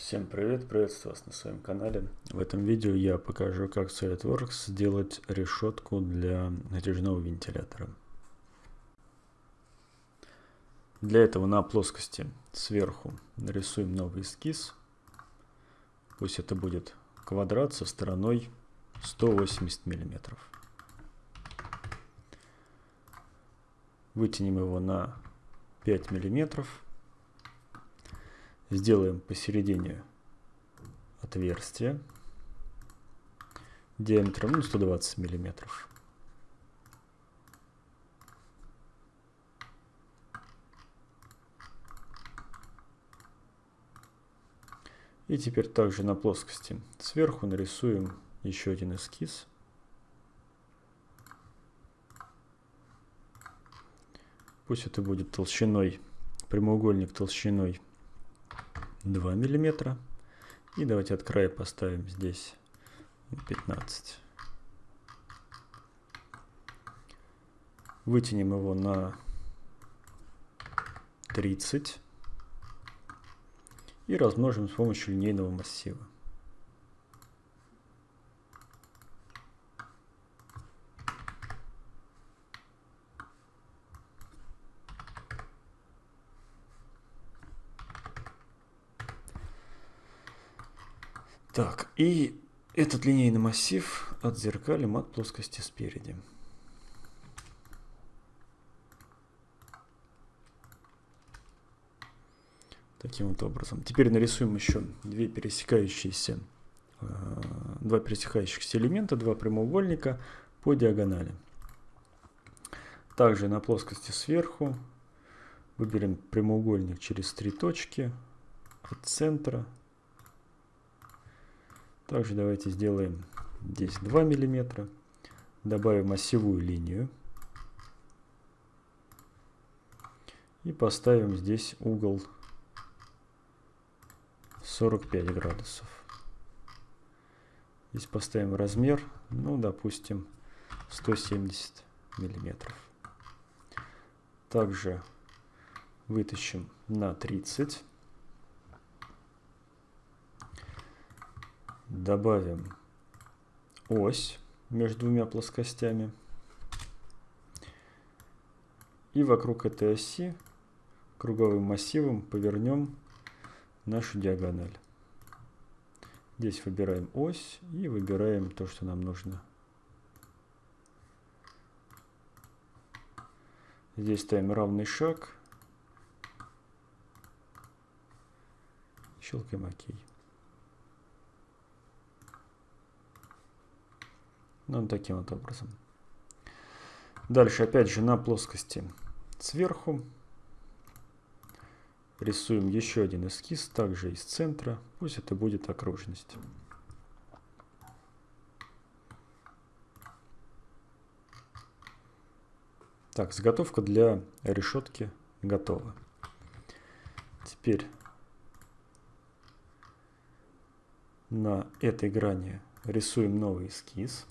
Всем привет, приветствую вас на своем канале. В этом видео я покажу, как SolidWorks сделать решетку для натяжного вентилятора. Для этого на плоскости сверху нарисуем новый эскиз. Пусть это будет квадрат со стороной 180 миллиметров. Вытянем его на 5 миллиметров Сделаем посередине отверстие диаметром ну, 120 миллиметров. И теперь также на плоскости сверху нарисуем еще один эскиз. Пусть это будет толщиной, прямоугольник толщиной 2 миллиметра. И давайте от края поставим здесь 15. Вытянем его на 30 и размножим с помощью линейного массива. Так, и этот линейный массив отзеркалим от плоскости спереди. Таким вот образом. Теперь нарисуем еще две пересекающиеся, э, два пересекающихся элемента, два прямоугольника по диагонали. Также на плоскости сверху выберем прямоугольник через три точки от центра также давайте сделаем здесь 2 миллиметра. Добавим осевую линию. И поставим здесь угол 45 градусов. Здесь поставим размер, ну, допустим, 170 миллиметров. Также вытащим на 30 добавим ось между двумя плоскостями. И вокруг этой оси круговым массивом повернем нашу диагональ. Здесь выбираем ось и выбираем то, что нам нужно. Здесь ставим равный шаг. Щелкаем ОК. Ну, таким вот образом. Дальше, опять же, на плоскости сверху рисуем еще один эскиз, также из центра. Пусть это будет окружность. Так, заготовка для решетки готова. Теперь на этой грани рисуем новый эскиз.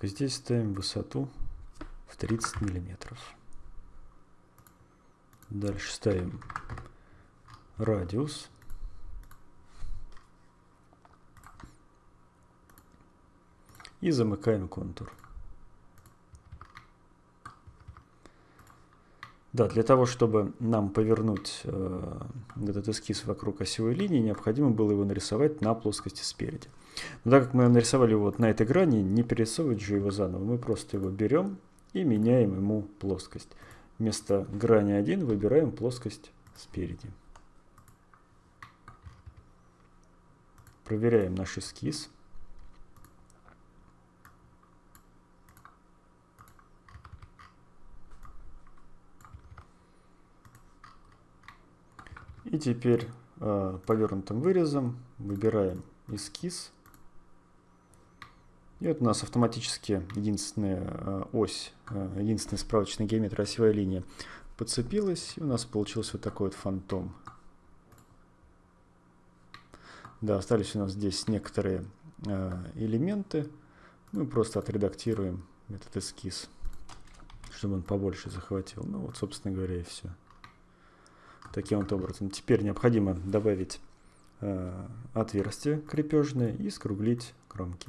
Так, здесь ставим высоту в 30 миллиметров. Дальше ставим радиус. И замыкаем контур. Да, для того, чтобы нам повернуть э, этот эскиз вокруг осевой линии, необходимо было его нарисовать на плоскости спереди. Но так как мы нарисовали его вот на этой грани, не перерисовывать же его заново. Мы просто его берем и меняем ему плоскость. Вместо грани 1 выбираем плоскость спереди. Проверяем наш эскиз. И теперь э, повернутым вырезом выбираем эскиз. И вот у нас автоматически единственная э, ось, э, единственная справочная геометрия осевая линия подцепилась. И у нас получился вот такой вот фантом. Да, остались у нас здесь некоторые э, элементы. Мы просто отредактируем этот эскиз, чтобы он побольше захватил. Ну вот, собственно говоря, и все. Таким вот образом. Теперь необходимо добавить э, отверстие крепежное и скруглить кромки.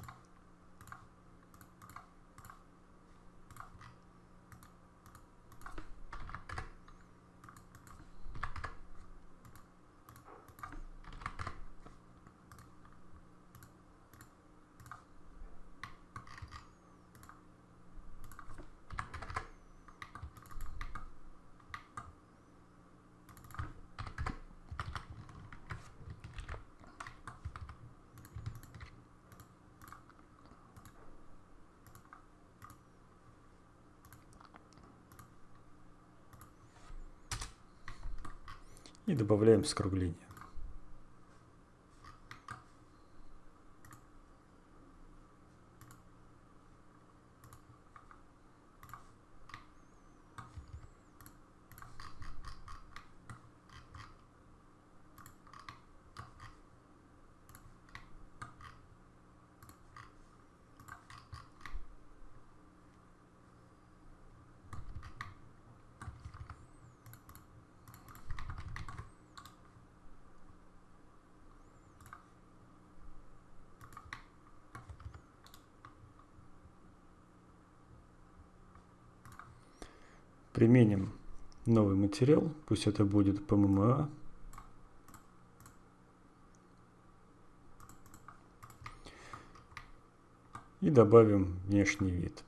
И добавляем скругление. Применим новый материал, пусть это будет ПММА. И добавим внешний вид.